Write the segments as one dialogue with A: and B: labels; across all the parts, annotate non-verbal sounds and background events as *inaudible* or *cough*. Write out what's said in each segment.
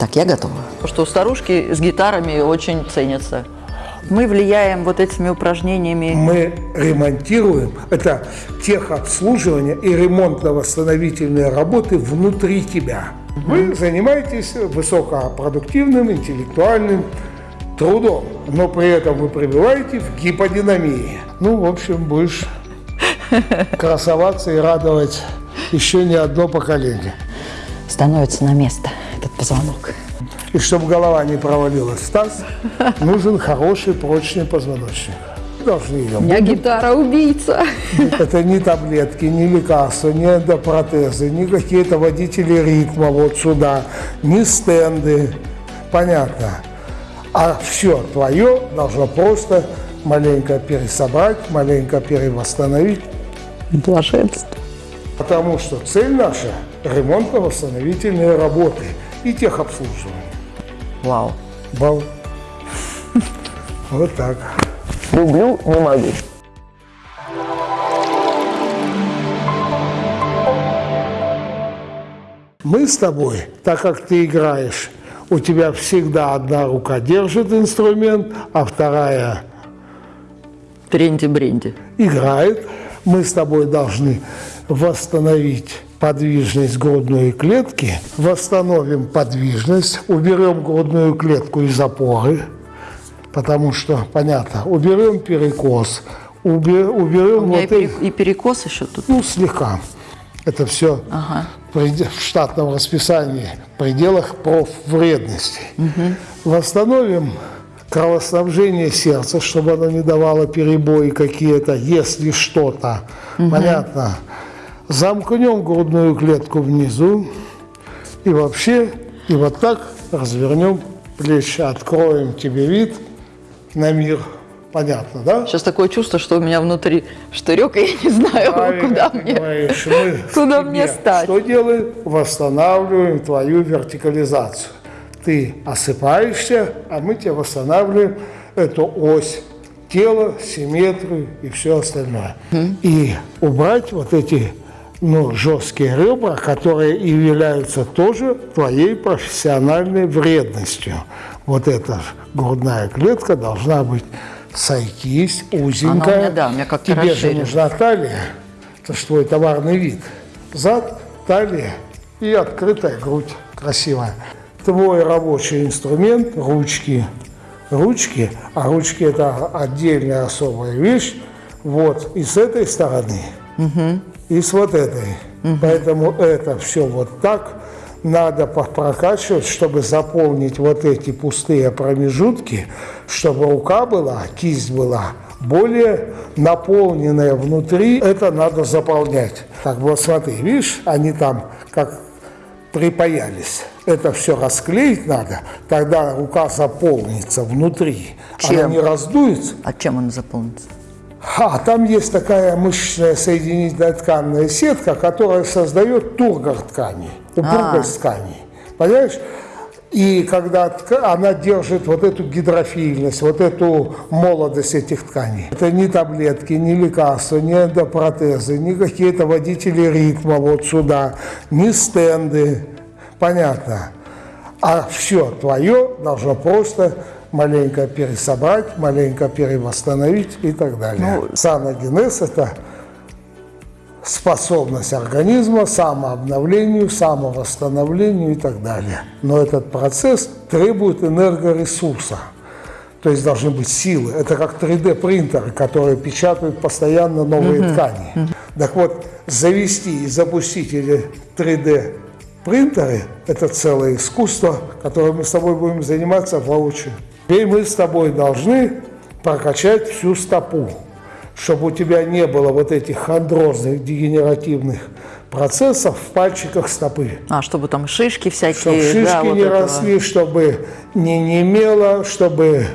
A: Так, я готова.
B: Потому что старушки с гитарами очень ценятся. Мы влияем вот этими упражнениями.
C: Мы ремонтируем, это техобслуживание и ремонтно-восстановительные работы внутри тебя. Вы занимаетесь высокопродуктивным интеллектуальным трудом, но при этом вы пребываете в гиподинамии. Ну, в общем, будешь *laughs* красоваться и радовать еще не одно поколение.
A: Становится на место этот позвонок.
C: И чтобы голова не провалилась в таз, нужен хороший прочный позвоночник. Должны ее
B: У меня гитара убийца.
C: Это не таблетки, не лекарства, не эндопротезы, не какие-то водители ритма вот сюда, не стенды. Понятно. А все твое должно просто маленько пересобрать, маленько перевосстановить.
A: Блаженство.
C: Потому что цель наша – ремонтно-восстановительные работы и техобслуживание.
B: Вау.
C: Бал. Вот так.
B: Люблю, не могу.
C: Мы с тобой, так как ты играешь, у тебя всегда одна рука держит инструмент, а вторая
B: Тренди-бренди.
C: играет. Мы с тобой должны восстановить подвижность грудной клетки, восстановим подвижность, уберем грудную клетку из опоры, потому что, понятно, уберем перекос, убе- уберем
B: У меня и,
C: вот эти...
B: пере- и перекос еще тут.
C: Ну, слегка. Это все
B: Ага.
C: в штатном расписании, в пределах профвредности. Восстановим кровоснабжение сердца, чтобы оно не давало перебои какие-то, если что-то. Понятно. Замкнем грудную клетку внизу и вообще, и вот так развернем плечи, откроем тебе вид на мир. Понятно, да?
B: Сейчас такое чувство, что у меня внутри штырек, и я не знаю,
C: Правильно
B: куда мне.
C: Мы *laughs*
B: куда мне стать?
C: Что делаем? Восстанавливаем твою вертикализацию. Ты осыпаешься, а мы тебе восстанавливаем эту ось тела, симметрию и все остальное. И убрать вот эти ну, жесткие ребра, которые и являются тоже твоей профессиональной вредностью. Вот эта грудная клетка должна быть сойтись, узенькая.
B: меня, да, у меня как-то
C: Тебе же нужна талия, это же твой товарный вид. Зад, талия и открытая грудь красивая. Твой рабочий инструмент – ручки. Ручки, а ручки – это отдельная особая вещь. Вот, и с этой стороны, и с вот этой. Поэтому это все вот так надо прокачивать, чтобы заполнить вот эти пустые промежутки, чтобы рука была, кисть была более наполненная внутри. Это надо заполнять. Так вот смотри, видишь, они там как припаялись. Это все расклеить надо, тогда рука заполнится внутри. Она
B: Чем?
C: не раздуется,
B: А чем он заполнится?
C: А там есть такая мышечная соединительная тканная сетка, которая создает тургор тканей, упругость тканей. Понимаешь? И когда она держит вот эту гидрофильность, вот эту молодость этих тканей. Это не таблетки, не лекарства, не эндопротезы, не какие-то водители ритма вот сюда, не стенды. Понятно. А все твое должно просто маленько пересобрать, маленько перевосстановить и так далее. Саногенез – это способность организма самообновлению, самовосстановлению и так далее. Но этот процесс требует энергоресурса. То есть должны быть силы. Это как 3D-принтеры, которые печатают постоянно новые ткани. Так вот, завести и запустить эти 3D-принтеры – это целое искусство, которым мы с тобой будем заниматься воочию. И мы с тобой должны прокачать всю стопу, чтобы у тебя не было вот этих хондрозных дегенеративных процессов в пальчиках стопы.
B: А, чтобы там шишки всякие.
C: Чтобы шишки
B: да, вот
C: не
B: этого.
C: росли, чтобы не немело, чтобы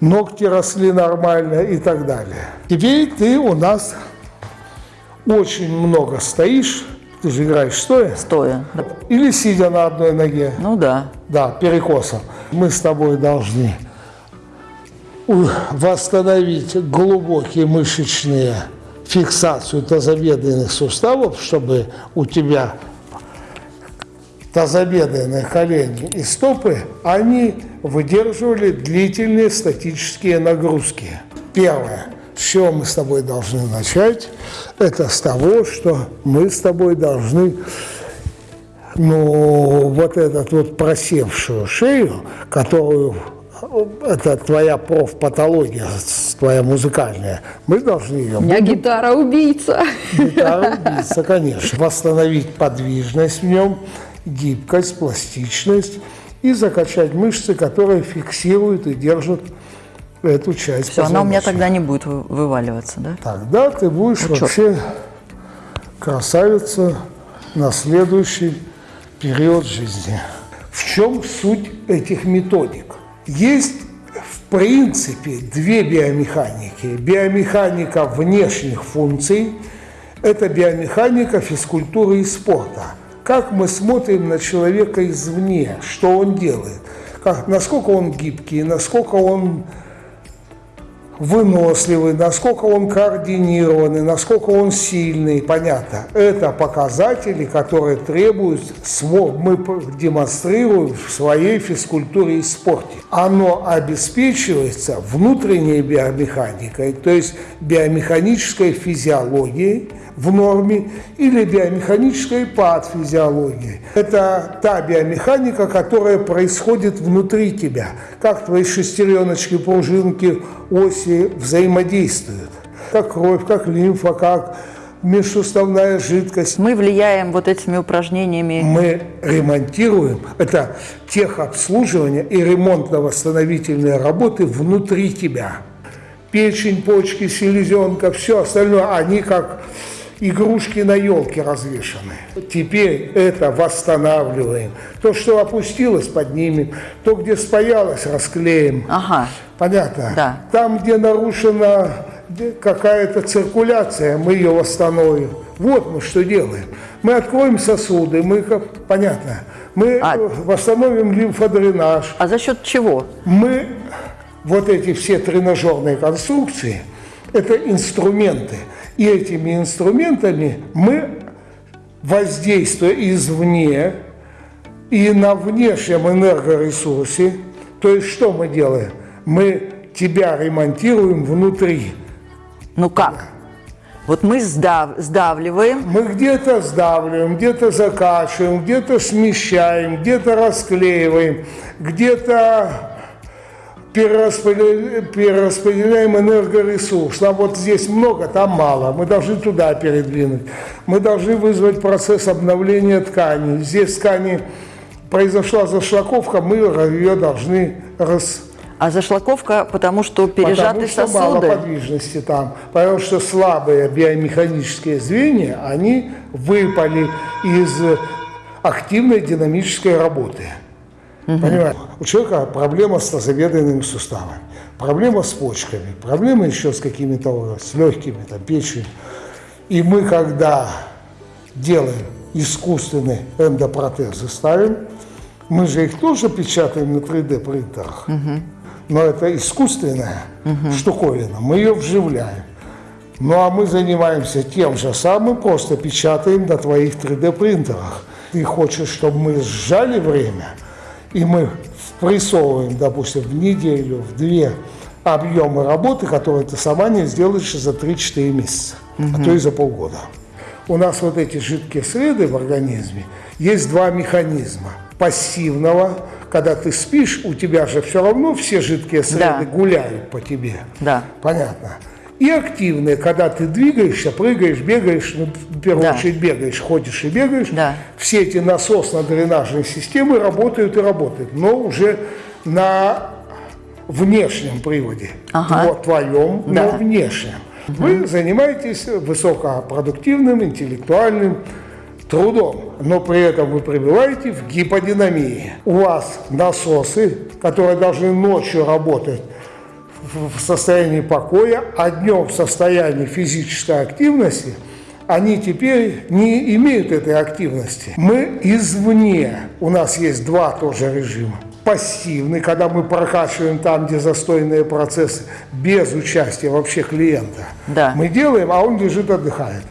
C: ногти росли нормально и так далее. Теперь ты у нас очень много стоишь, ты же играешь стоя,
B: Стоя. Да.
C: или сидя на одной ноге.
B: Ну да.
C: Да, перекосом. Мы с тобой должны восстановить глубокие мышечные фиксацию тазобедренных суставов, чтобы у тебя тазобедренные колени и стопы, они выдерживали длительные статические нагрузки. Первое, с чего мы с тобой должны начать, это с того, что мы с тобой должны ну, вот этот вот просевшую шею, которую это твоя профпатология, твоя музыкальная, мы должны ее...
A: У меня гитара убийца.
C: Гитара убийца, конечно. Восстановить подвижность в нем, гибкость, пластичность и закачать мышцы, которые фиксируют и держат эту часть
B: Все, она у меня тогда не будет вы- вываливаться, да?
C: Тогда ты будешь
B: Ну,
C: вообще красавица на следующий период жизни. В чем суть этих методик? Есть, в принципе, две биомеханики. Биомеханика внешних функций – это биомеханика физкультуры и спорта. Как мы смотрим на человека извне, что он делает, как, насколько он гибкий, насколько он выносливый, насколько он координированный, насколько он сильный, понятно. Это показатели, которые требуют, мы демонстрируем в своей физкультуре и спорте. Оно обеспечивается внутренней биомеханикой, то есть биомеханической физиологией в норме или биомеханической патофизиологией. Это та биомеханика, которая происходит внутри тебя, как твои шестереночки, пружинки, оси взаимодействуют, как кровь, как лимфа, как межсуставная жидкость.
B: Мы влияем вот этими упражнениями.
C: Мы ремонтируем, это техобслуживание и ремонтно-восстановительные работы внутри тебя. Печень, почки, селезенка, все остальное, они как игрушки на елке развешаны. Теперь это восстанавливаем. То, что опустилось, поднимем. То, где спаялось, расклеим.
B: Ага.
C: Понятно?
B: Да.
C: Там, где нарушена какая-то циркуляция, мы ее восстановим. Вот мы что делаем. Мы откроем сосуды, мы, как, понятно, мы
B: А-
C: восстановим лимфодренаж,
B: А за счет чего?
C: мы, вот эти все тренажерные конструкции, это инструменты. И этими инструментами мы, воздействуя извне и на внешнем энергоресурсе, то есть что мы делаем? Мы тебя ремонтируем внутри.
B: Ну как? Вот мы сдав- сдавливаем,
C: Мы где-то сдавливаем, где-то закачиваем, где-то смещаем, где-то расклеиваем, где-то перераспределяем, перераспределяем энергоресурс. Нам вот здесь много, там мало. Мы должны туда передвинуть. Мы должны вызвать процесс обновления тканей. Здесь ткани произошла зашлаковка, мы ее должны рас,
B: а зашлаковка, потому что пережаты
C: Потому что мало
B: сосуды.
C: подвижности там. Потому что слабые биомеханические звенья, они выпали из активной динамической работы. Понимаете? У человека проблема с тазобедренными суставами, проблема с почками, проблема еще с какими-то, с легкими, там, печень. И мы, когда делаем искусственные эндопротезы, ставим, мы же их тоже печатаем на 3D принтерах. Но это искусственная штуковина, мы ее вживляем. Ну а мы занимаемся тем же самым, просто печатаем на твоих 3D принтерах. Ты хочешь, чтобы мы сжали время, и мы впрессовываем, допустим, в неделю, в две объемы работы, которые ты сама не сделаешь за 3-4 месяца, а то и за полгода. У нас вот эти жидкие среды в организме, есть два механизма. Пассивного, когда ты спишь, у тебя же все равно все жидкие среды
B: Да.
C: гуляют по тебе.
B: Да.
C: Понятно. И активные, когда ты двигаешься, прыгаешь, бегаешь, ну, в первую
B: Да.
C: очередь бегаешь, ходишь и бегаешь,
B: Да.
C: все эти насосно-дренажные системы работают и работают, но уже на внешнем приводе.
B: Ага.
C: Твоем, но
B: Да.
C: внешнем. Вы занимаетесь высокопродуктивным интеллектуальным трудом, но при этом вы пребываете в гиподинамии. У вас насосы, которые должны ночью работать в состоянии покоя, а днем в состоянии физической активности, они теперь не имеют этой активности. Мы извне, у нас есть два тоже режима. Пассивный, когда мы прокачиваем там, где застойные процессы, без участия вообще клиента.
B: Да.
C: Мы делаем, а он лежит, отдыхает.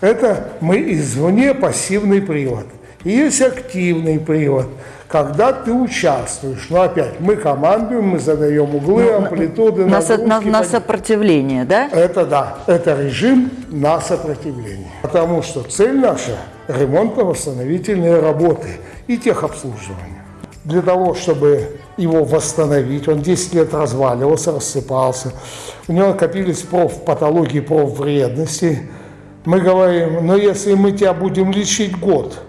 C: Это мы извне пассивный привод. И есть активный привод, когда ты участвуешь. Но опять, мы командуем, мы задаем углы, амплитуды,
B: На, на-
C: нагрузки,
B: на
C: под-
B: сопротивление, да?
C: это да, это режим на сопротивление. Потому что цель наша – ремонтно-восстановительные работы и техобслуживание. Для того, чтобы его восстановить, он 10 лет разваливался, рассыпался, у него накопились профпатологии, профвредности. Мы говорим, но если мы тебя будем лечить год,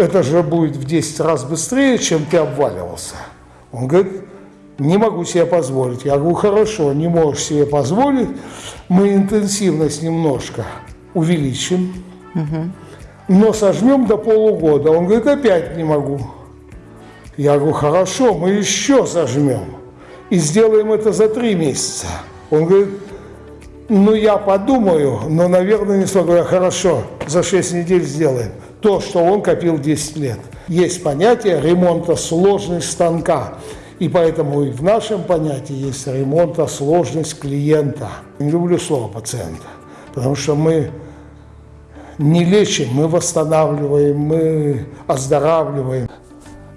C: это же будет в 10 раз быстрее, чем ты обваливался. Он говорит, не могу себе позволить. Я говорю, хорошо, не можешь себе позволить, мы интенсивность немножко увеличим, но сожмем до полугода. Он говорит, опять не могу. Я говорю, хорошо, мы еще сожмем и сделаем это за три месяца. Он говорит, ну я подумаю, но, наверное, не смогу. Я хорошо, за 6 недель сделаем. То, что он копил 10 лет. Есть понятие ремонта сложность станка. И поэтому и в нашем понятии есть ремонта сложность клиента. Не люблю слово пациента, потому что мы не лечим, мы восстанавливаем, мы оздоравливаем.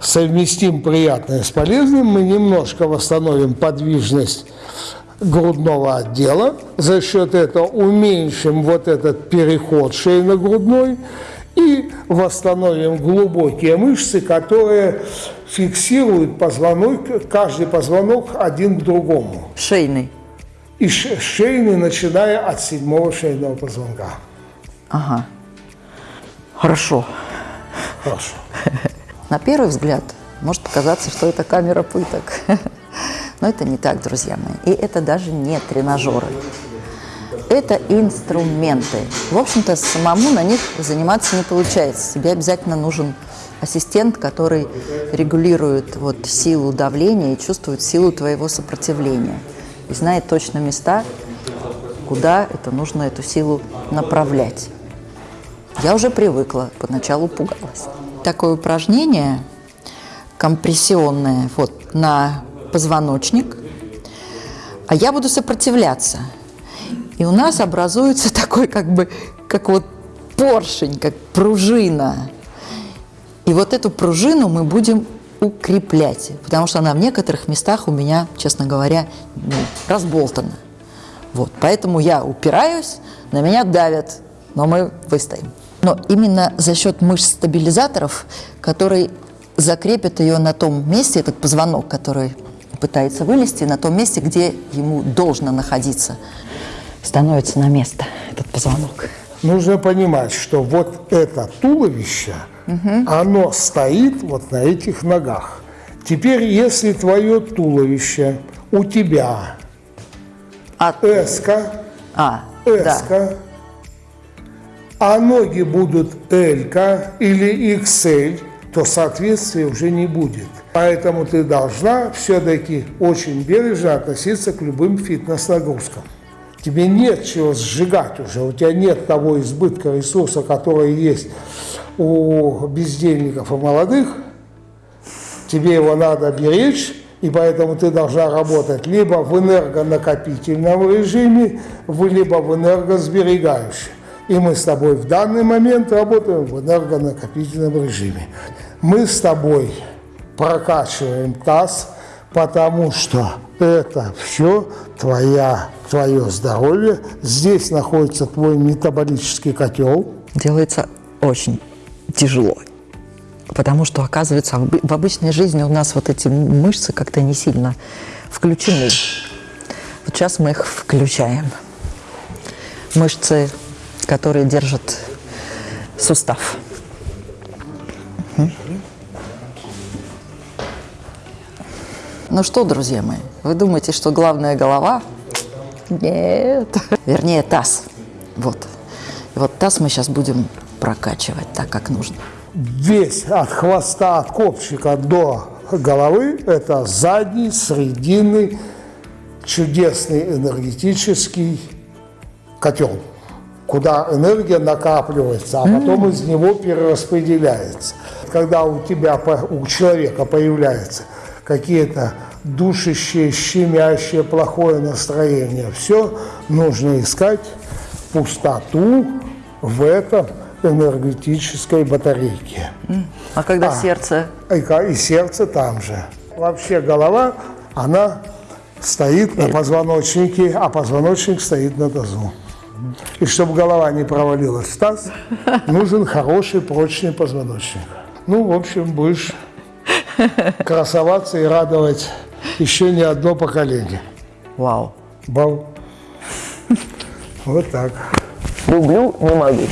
C: Совместим приятное с полезным, мы немножко восстановим подвижность грудного отдела, за счет этого уменьшим вот этот переход шейно-грудной и восстановим глубокие мышцы, которые фиксируют позвонок, каждый позвонок один к другому.
B: Шейный.
C: И шейный, начиная от седьмого шейного позвонка.
B: Ага. Хорошо.
C: Хорошо. *laughs*
B: На первый взгляд может показаться, что это камера пыток. *laughs* Но это не так, друзья мои. И это даже не тренажеры. Это инструменты. В общем-то, самому на них заниматься не получается. Тебе обязательно нужен ассистент, который регулирует вот силу давления и чувствует силу твоего сопротивления. И знает точно места, куда это нужно эту силу направлять. Я уже привыкла, поначалу пугалась. Такое упражнение компрессионное вот на позвоночник, а я буду сопротивляться. И у нас образуется *laughs* такой как бы, как вот поршень, как пружина. И вот эту пружину мы будем укреплять, потому что она в некоторых местах у меня, честно говоря, ну, разболтана. Вот, поэтому я упираюсь, на меня давят, но мы выстоим. Но именно за счет мышц-стабилизаторов, которые закрепят ее на том месте, этот позвонок, который пытается вылезти, на том месте, где ему должно находиться, становится на место этот позвонок.
C: Нужно понимать, что вот это туловище, оно стоит вот на этих ногах. Теперь, если твое туловище у тебя
B: А,
C: эска,
B: а да.
C: эска, а ноги будут L или XL, то соответствия уже не будет. Поэтому ты должна все-таки очень бережно относиться к любым фитнес-нагрузкам. Тебе нет чего сжигать уже, у тебя нет того избытка ресурса, который есть у бездельников и молодых. Тебе его надо беречь, и поэтому ты должна работать либо в энергонакопительном режиме, либо в энергосберегающем. И мы с тобой в данный момент работаем в энергонакопительном режиме. Мы с тобой прокачиваем таз, потому что это все твоя, твое здоровье. Здесь находится твой метаболический котел.
B: делается очень тяжело. Потому что, оказывается, в обы- в обычной жизни у нас вот эти мышцы как-то не сильно включены. Вот сейчас мы их включаем. Мышцы, которые держат сустав. Ну что, друзья мои, вы думаете, что главная голова? Нет. Вернее, таз. Вот. И вот таз мы сейчас будем прокачивать так, как нужно.
C: Весь от хвоста, от копчика до головы – это задний, срединный, чудесный энергетический котел, куда энергия накапливается, а потом из него перераспределяется. Когда у тебя, у человека появляются какие-то душащие, щемящие, плохое настроение, все нужно искать пустоту в этом энергетической батарейки.
B: А когда сердце?
C: И, и сердце там же. Вообще голова, она стоит на позвоночнике, а позвоночник стоит на тазу. И чтобы голова не провалилась в таз, нужен хороший прочный позвоночник. Ну, в общем, будешь *laughs* красоваться и радовать еще не одно поколение.
B: Вау.
C: Бал. *laughs* Вот так.
D: Люблю, не могу.